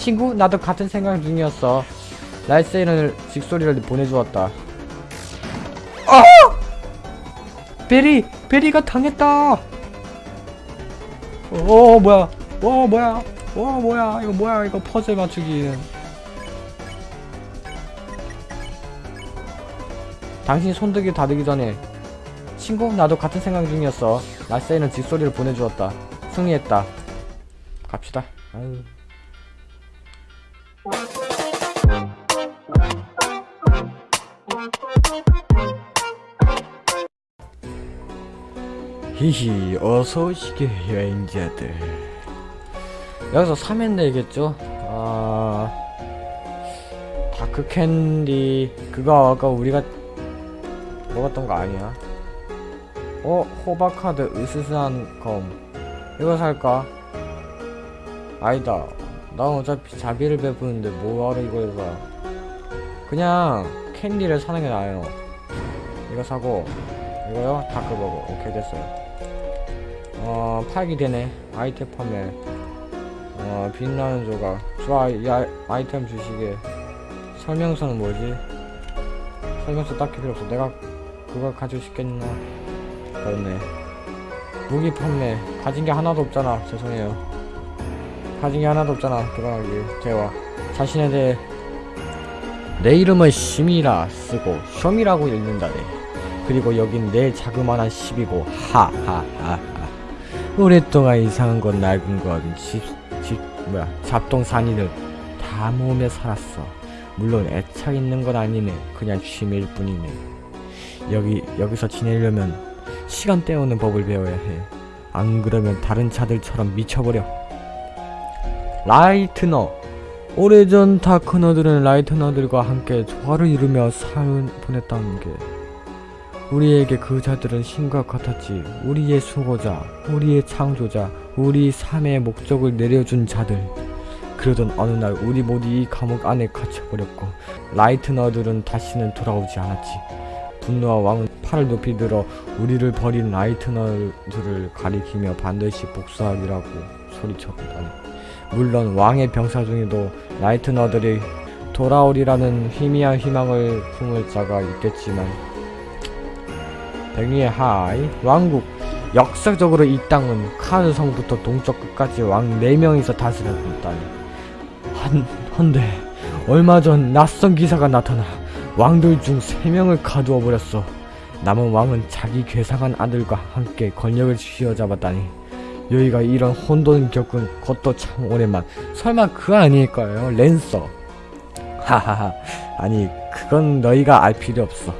친구? 나도 같은 생각 중이었어. 라이세이를 직소리를 보내주었다. 아! 베리 베리가 당했다. 어 뭐야? 와 뭐야? 와 뭐야? 이거 뭐야? 이거 퍼즐 맞추기 당신 손들기 다르기 전에. 친구? 나도 같은 생각 중이었어. 라세이는 직소리를 보내주었다. 승리했다. 갑시다. 아유. 히히 어서오시게 여행자들 여기서 3엔 내겠죠? 아... 다크캔디 그거 아까 우리가 먹었던 거 아니야? 어? 호박카드 으스스한 검 이거 살까? 아니다 나 어차피 자비를 베푸는데 뭐하러 이걸 사 그냥 캔디를 사는 게 나아요. 이거 사고 이거요? 다크버거 오케이 됐어요. 어 팔기 되네. 아이템 판매. 어 빛나는 조각. 좋아 이 아, 아이 템 주시게 설명서는 뭐지? 설명서 딱히 필요 없어. 내가 그걸 가지고 싶겠나? 그렇네. 무기 판매. 가진 게 하나도 없잖아. 죄송해요. 가진 게 하나도 없잖아. 들어가기. 대화. 자신에 대해 내 이름은 심이라 쓰고 쇼미라고 읽는다네. 그리고 여긴 내 자그마한 집이고 하하하하. 오랫동안 이상한 건 낡은 건 집, 집 뭐야 잡동사니를 다 모으며 살았어. 물론 애착 있는 건 아니네. 그냥 취미일 뿐이네. 여기 여기서 지내려면 시간 때우는 법을 배워야 해 안 그러면 다른 차들처럼 미쳐버려. 라이트너 오래전 다크너들은 라이트너들과 함께 조화를 이루며 삶을 보냈다는 게 우리에게 그 자들은 신과 같았지 우리의 수호자 우리의 창조자 우리 삶의 목적을 내려준 자들. 그러던 어느 날 우리 모두 이 감옥 안에 갇혀버렸고 라이트너들은 다시는 돌아오지 않았지. 분노와 왕은 팔을 높이 들어 우리를 버린 라이트너들을 가리키며 반드시 복수하기라고 소리쳤다니 물론 왕의 병사 중에도 라이트너들이 돌아오리라는 희미한 희망을 품을 자가 있겠지만 백리의 하이 왕국. 역사적으로 이 땅은 카르 성부터 동쪽 끝까지 왕 4명이서 다스렸고 있다니 한, 헌데 얼마 전 낯선 기사가 나타나 왕들 중 3명을 가두어 버렸어. 남은 왕은 자기 괴상한 아들과 함께 권력을 쥐어잡았다니 여기가 이런 혼돈 겪은 것도 참 오랜만. 설마 그거 아닐까요? 랜서. 하하하. 아니 그건 너희가 알 필요 없어.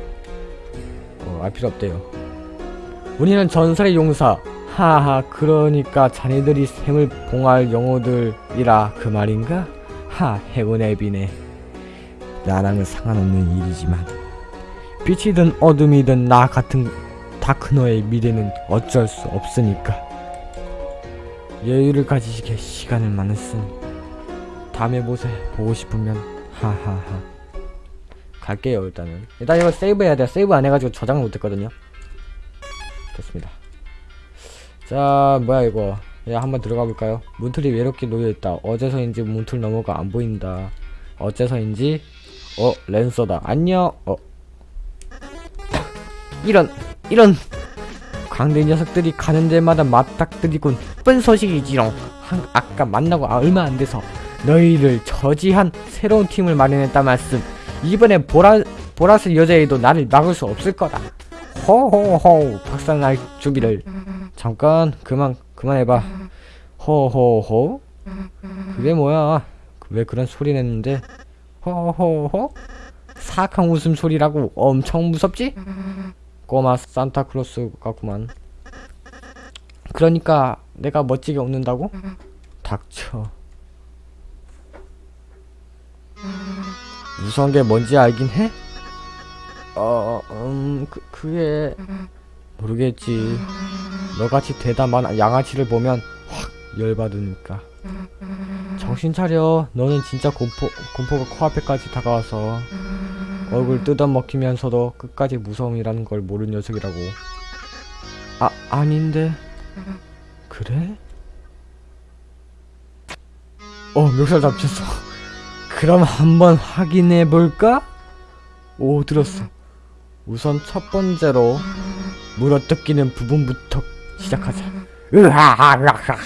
어, 알 필요 없대요. 우리는 전설의 용사. 하하 그러니까 자네들이 샘을 봉할 영호들이라 그 말인가? 하 행운의 비네. 나랑은 상관없는 일이지만 빛이든 어둠이든 나 같은 다크너의 미래는 어쩔 수 없으니까 여유를 가지시게 시간을 쓴 다음에 보세 보고 싶으면 하하하. 갈게요 일단은. 일단 이거 세이브 해야 돼 세이브 안 해가지고 저장을 못했거든요. 됐습니다. 자 뭐야 이거. 예, 한번 들어가 볼까요? 문틀이 외롭게 놓여있다. 어째서인지 문틀 너머가 안 보인다. 어째서인지? 어 랜서다. 안녕. 어. 이런 이런 광대 녀석들이 가는 데마다 맞닥뜨리곤 쁜 소식이지롱. 한, 아까 만나고 아, 얼마 안 돼서 너희를 저지한 새로운 팀을 마련했다 말씀. 이번에 보라 보라색 여자애도 나를 막을 수 없을 거다. 호호호 박살날 준비를. 잠깐 그만 그만해봐. 호호호. 그게 뭐야? 왜 그런 소리 냈는데? 호호호? 사악한 웃음소리라고 엄청 무섭지? 꼬마 산타클로스 같구만 그러니까 내가 멋지게 웃는다고? 닥쳐 무서운 게 뭔지 알긴 해? 어, 음, 그, 그게 모르겠지. 너같이 대담한 양아치를 보면 확 열받으니까. 정신 차려. 너는 진짜 공포, 공포가 코앞에까지 다가와서 얼굴 뜯어먹히면서도 끝까지 무서움이라는 걸 모르는 녀석이라고. 아, 아닌데. 그래? 어 멱살 잡혔어 그럼 한번 확인해 볼까? 오 들었어 우선 첫 번째로 물어뜯기는 부분부터 시작하자 으하하하하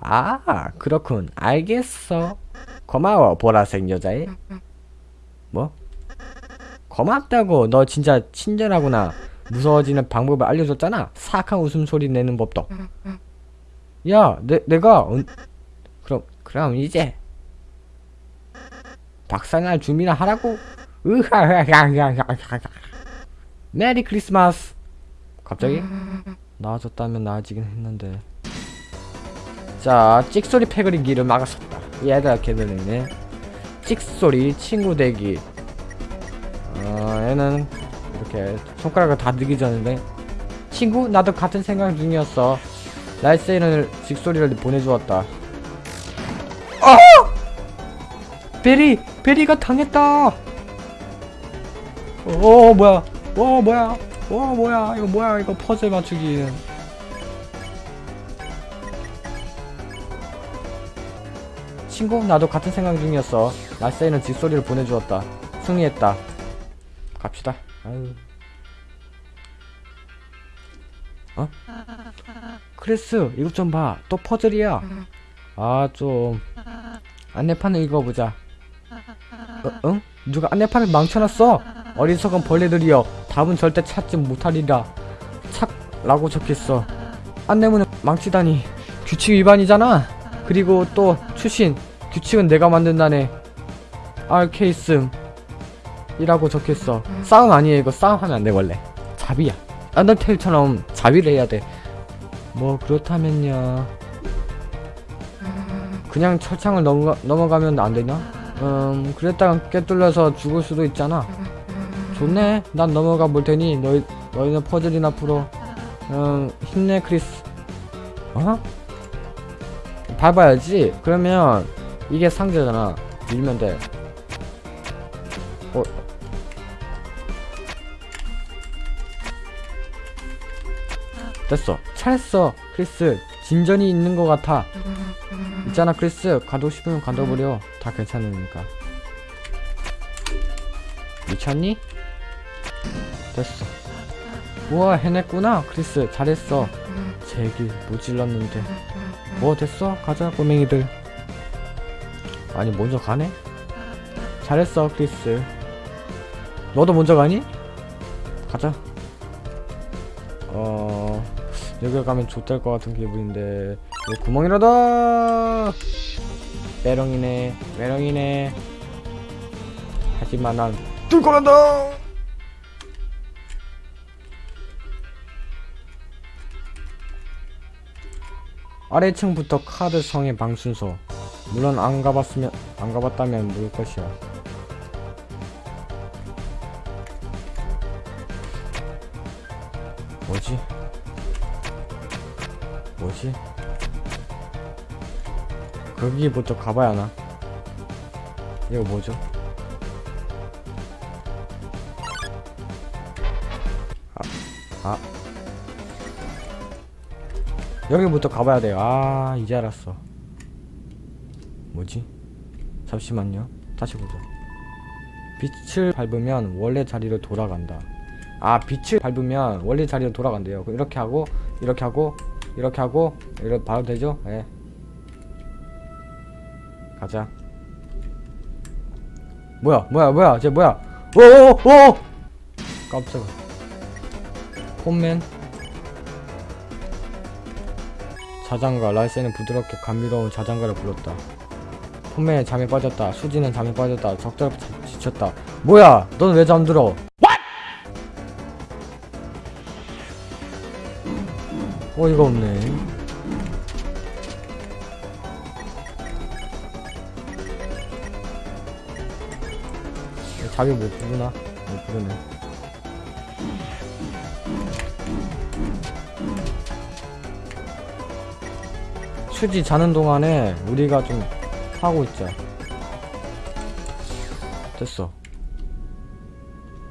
아 그렇군 알겠어 고마워 보라색 여자애. 뭐? 고맙다고. 너 진짜 친절하구나. 무서워지는 방법을 알려줬잖아. 사악한 웃음소리 내는 법도. 야 내, 내가 언... 그럼 그럼 이제 박살날 준비나 하라고. 으하하하하하 메리 크리스마스. 갑자기? 나아졌다면 나아지긴 했는데. 자 찍소리 패거리기를 막았었다 얘가 걔들이네 찍소리 친구 대기. 어 얘는 이렇게 손가락을 다 들기 전인데 친구 나도 같은 생각 중이었어. 날쌔이는 찍소리를 보내주었다. 어! 베리 베리가 당했다! 어 뭐야? 어 뭐야? 어 뭐야? 이거 뭐야? 이거 퍼즐 맞추기 친구 나도 같은 생각 중이었어. 날쌔이는 직소리를 보내주었다. 승리했다. 갑시다. 아유. 어? 크리스 이것 좀 봐. 또 퍼즐이야. 아 좀. 안내판을 읽어보자. 어, 응? 누가 안내판을 망쳐놨어? 어리석은 벌레들이여. 답은 절대 찾지 못하리라. 착 라고 적혔어. 안내문을 망치다니. 규칙 위반이잖아 그리고 또 출신 규칙은 내가 만든다네 알케이슴 이라고 적혔어. 싸움 아니에요 이거. 싸움하면 안 돼 원래. 자비야. 언더테일처럼 자비를 해야 돼뭐 그렇다면요. 그냥 철창을 넘어가, 넘어가면 안 되나? 음 그랬다가 꿰뚫려서 죽을 수도 있잖아. 좋네. 난 넘어가 볼 테니 너희, 너희는 퍼즐이나 풀어. 음 힘내 크리스. 어? 밟아야지. 그러면 이게 상자잖아. 밀면 돼. 어. 됐어. 잘했어 크리스. 진전이 있는 것 같아. 있잖아 크리스. 가두고 싶으면 가둬버려. 다 괜찮으니까. 미쳤니? 됐어 우와 해냈구나. 크리스 잘했어. 제길 모질렀는데. 뭐 됐어? 가자 꼬맹이들. 아니 먼저 가네? 잘했어 크리스. 너도 먼저 가니? 가자. 어... 여기 가면 좋될 것 같은 기분인데. 여기 구멍이라다! 메롱이네 메롱이네. 하지만 난 뚫고 간다 아래층부터 카드 성의 방 순서 물론 안 가봤으면 안 가봤다면 모를 것이야 뭐지? 뭐지? 거기부터 가봐야 하나? 이거 뭐죠? 여기부터 가봐야 돼요. 아, 이제 알았어. 뭐지? 잠시만요. 다시 보자. 빛을 밟으면 원래 자리로 돌아간다. 아, 빛을 밟으면 원래 자리로 돌아간대요. 이렇게 하고, 이렇게 하고, 이렇게 하고, 이렇게 바로 되죠? 예. 네. 가자. 뭐야, 뭐야, 뭐야, 쟤 뭐야? 오오오! 깜짝아. 폼맨. 자장가 라이센은 부드럽게 감미로운 자장가를 불렀다. 폼맨은 잠에 빠졌다. 수지는 잠에 빠졌다. 적절히 지쳤다. 뭐야? 넌 왜 잠들어? 어이가 없네. 자기 못 부르나? 못 부르네. 수지 자는 동안에 우리가 좀 하고 있자. 됐어.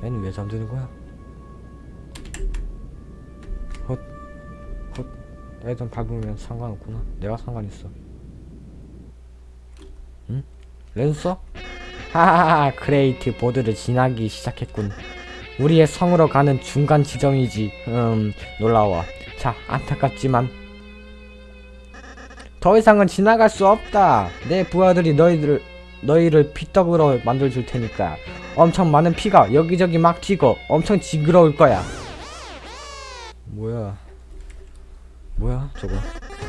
얘는 왜 잠드는 거야? 헛, 헛, 애들 밟으면 상관없구나 내가 상관 있어 응? 랜서? 하하하 그레이트 보드를 지나기 시작했군 우리의 성으로 가는 중간 지점이지 음 놀라워 자 안타깝지만 더 이상은 지나갈 수 없다 내 부하들이 너희들 너희를 피떡으로 만들어줄 테니까 엄청 많은 피가 여기저기 막 튀고 엄청 징그러울 거야 뭐야 뭐야 저거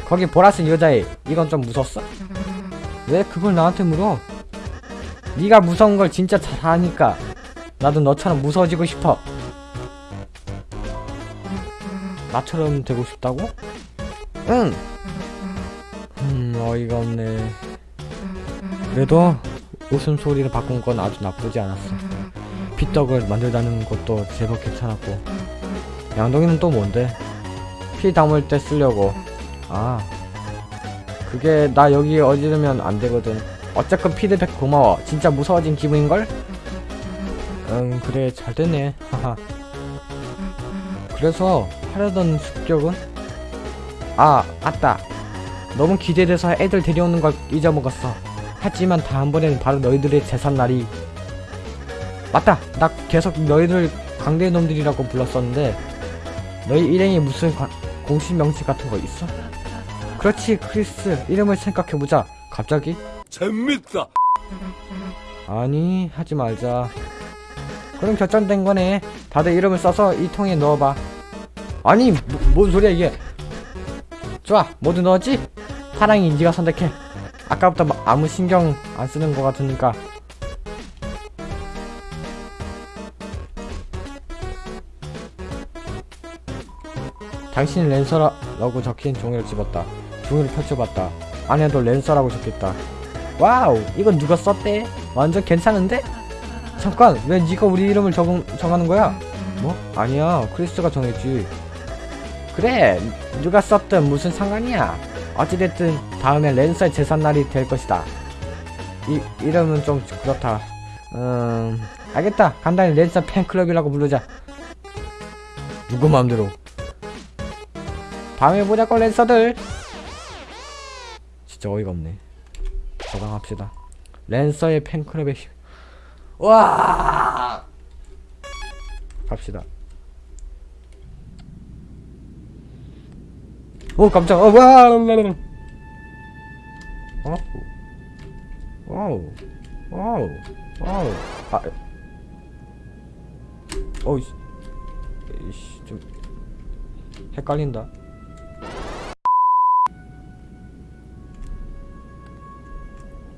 거기 보라색 여자애 이건 좀 무섭어? 왜 그걸 나한테 물어? 네가 무서운 걸 진짜 잘 아니까 나도 너처럼 무서워지고 싶어 나처럼 되고 싶다고? 응! 음 어이가 없네. 그래도 웃음소리를 바꾼 건 아주 나쁘지 않았어. 피떡을 만들다는 것도 제법 괜찮았고. 양동이는 또 뭔데? 피 담을 때 쓰려고. 아 그게 나 여기 어지르면 안 되거든. 어쨌건 피드백 고마워. 진짜 무서워진 기분인걸? 응 그래 잘 됐네. 하하. 그래서 하려던 습격은? 아 맞다 너무 기대돼서 애들 데려오는 걸 잊어먹었어. 하지만 다음번에는 바로 너희들의 재산날이. 맞다. 나 계속 너희들 강대 놈들이라고 불렀었는데 너희 일행이 무슨 관- 공식 명칭 같은 거 있어? 그렇지 크리스. 이름을 생각해보자. 갑자기? 재밌다. 아니 하지 말자. 그럼 결정된 거네. 다들 이름을 써서 이 통에 넣어봐. 아니 뭐, 뭔 소리야 이게? 좋아 모두 넣었지? 사랑이 인지가 선택해 아까부터 막 아무 신경 안 쓰는 거 같으니까 당신이 랜서라고 적힌 종이를 집었다 종이를 펼쳐봤다 안에도 랜서라고 적혀있다 와우 이건 누가 썼대? 완전 괜찮은데? 잠깐 왜 네가 우리 이름을 적, 정하는 거야? 뭐? 아니야 크리스가 정했지 그래 누가 썼든 무슨 상관이야 어찌됐든 다음에 랜서의 재산날이 될 것이다 이 이름은 좀 그렇다 음 알겠다 간단히 랜서 팬클럽이라고 부르자 누구 마음대로 다음에 보자고 랜서들 진짜 어이가 없네 저장합시다. 랜서의 팬클럽의 힘. 와! 갑시다. 오 깜짝. 어 와! 어? 와우. 와우. 와우. 아. 어이씨. 이씨 좀 헷갈린다.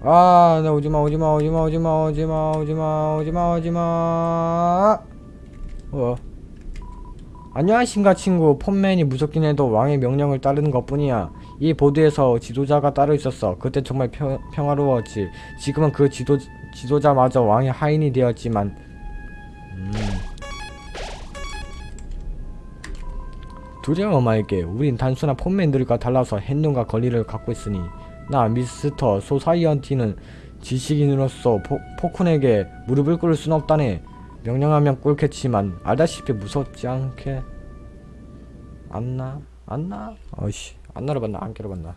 아, 나 오지마, 오지마, 오지마, 오지마, 오지마, 오지마, 오지마, 오지마. 어. 안녕하신가 친구. 폰맨이 무섭긴 해도 왕의 명령을 따르는 것뿐이야. 이 보드에서 지도자가 따로 있었어. 그때 정말 평, 평화로웠지. 지금은 그 지도 지도자마저 왕의 하인이 되었지만. 음. 두려워 말게. 우린 단순한 폰맨들과 달라서 혜안과 권리를 갖고 있으니. 나 미스터 소사이어티는 지식인으로서 포, 폭군에게 무릎을 꿇을 순 없다네. 명령하면 꿇겠지만. 알다시피 무섭지 않게. 안나? 안나? 어이씨. 안 날아봤나? 안 깨러봤나?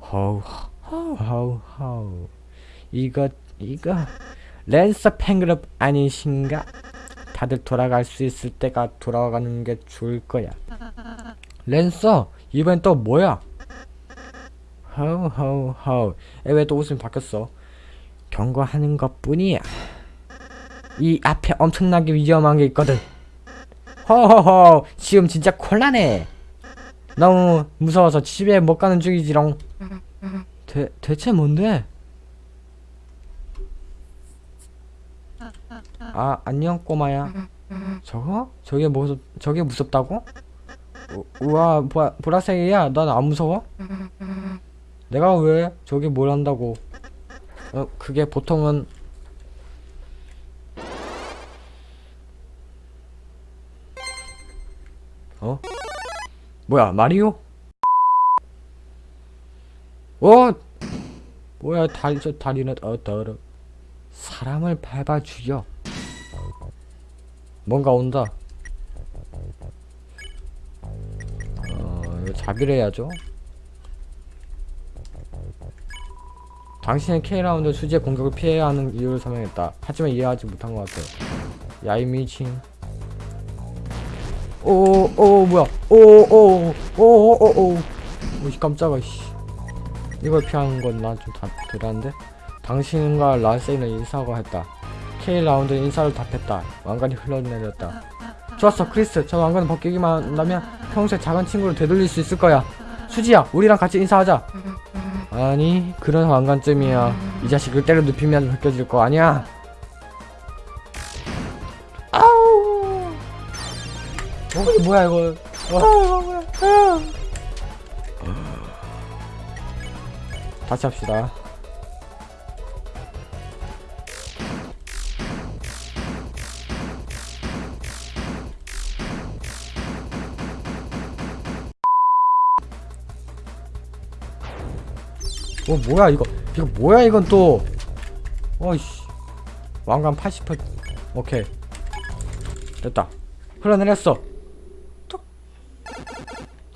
허우 허우 허우 허우. 이거 이거. 랜서 팬그룹 아니신가? 다들 돌아갈 수 있을 때가 돌아가는 게 좋을 거야. 랜서 이번엔 또 뭐야? 허우 허우 허우. 왜 또 웃음이 바뀌었어. 경고하는 것 뿐이야 이 앞에 엄청나게 위험한 게 있거든 허허허 지금 진짜 곤란해 너무 무서워서 집에 못 가는 중이지롱 대, 대체 뭔데? 아 안녕 꼬마야 저거? 저게 무섭 저게 무섭다고? 우, 우와 보라, 보라색이야 난 안 무서워? 내가 왜 저게 뭘 한다고 어 그게 보통은 뭐야 마리오? 어? 뭐야 다리 저 다리는 어 더러 사람을 밟아 죽여. 뭔가 온다. 어 답이래야죠. 당신은 K라운드 수지의 공격을 피해야 하는 이유를 설명했다. 하지만 이해하지 못한 것 같아 야이 미친 오 오 뭐야? 오 오 오 오 오 오. 오씨 깜짝아 씨. 이걸 피하는 건 난 좀 대단한데? 당신과 라세이는 인사하고 했다. K 라운드는 인사를 답했다. 왕관이 흘러내렸다. 좋았어 크리스. 저 왕관을 벗기기만 한다면 평소에 작은 친구를 되돌릴 수 있을 거야. 수지야 우리랑 같이 인사하자. 아니 그런 왕관쯤이야. 이 자식을 때려 눕히면 벗겨질 거 아니야 뭐야 이거? 어, 뭐야 아. 다시 합시다. 어 뭐야 이거? 이거 뭐야 이건 또? 어이씨. 왕관 80% 오케이. 됐다. 흘러내렸어. 톡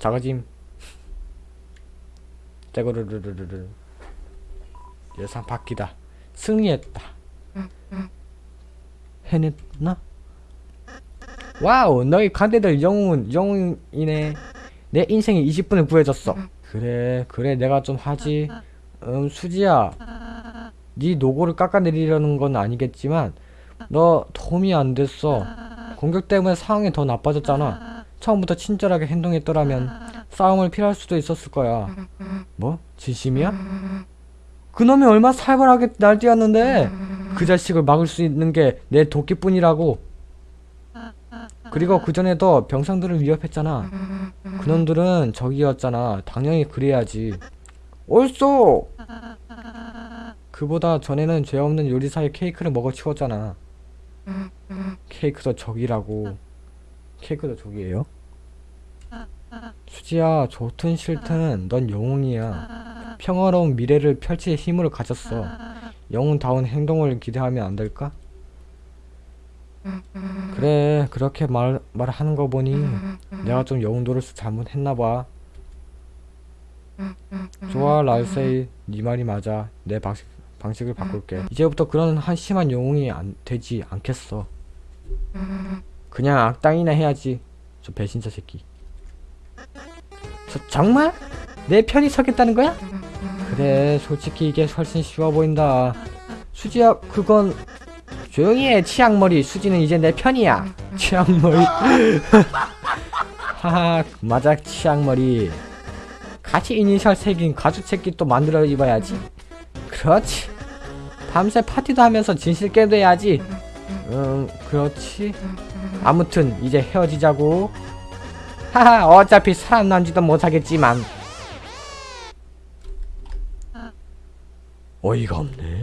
작아짐. 떼고르르르르르. 예상 바뀌다. 승리했다. 해냈나? 와우 너희 간대들 영웅은 영웅이네. 내 인생에 20분을 구해줬어. 그래 그래 내가 좀 하지. 음 수지야. 네 노고를 깎아내리려는 건 아니겠지만 너 도움이 안 됐어. 공격 때문에 상황이 더 나빠졌잖아 처음부터 친절하게 행동했더라면 싸움을 피할 수도 있었을 거야. 뭐? 진심이야? 그놈이 얼마 살벌하게 날뛰었는데 그 자식을 막을 수 있는 게 내 도끼뿐이라고. 그리고 그전에도 병상들을 위협했잖아. 그놈들은 적이었잖아. 당연히 그래야지. 옳소! 그보다 전에는 죄 없는 요리사의 케이크를 먹어 치웠잖아. 케이크도 적이라고 케이크도 적이에요? 수지야 좋든 싫든 넌 영웅이야. 평화로운 미래를 펼칠 힘을 가졌어. 영웅다운 행동을 기대하면 안 될까? 그래 그렇게 말, 말하는 거 보니 내가 좀 영웅 노릇을 잘못했나봐. 좋아 랄세이. 네 말이 맞아. 내 방식, 방식을 바꿀게. 이제부터 그런 한심한 영웅이 안 되지 않겠어 그냥 악당이나 해야지 저 배신자 새끼. 저 정말? 내 편이 서겠다는 거야? 그래 솔직히 이게 훨씬 쉬워 보인다. 수지야 그건 조용히 해. 치약머리. 수지는 이제 내 편이야. 치약머리. 하하 맞아 치약머리. 같이 이니셜 새긴 가죽 채끼 또 만들어 입어야지. 그렇지. 밤새 파티도 하면서 진실 깨도 해야지. 음 그렇지 아무튼 이제 헤어지자고. 하하 어차피 살아남지도 못하겠지만. 어이가 없네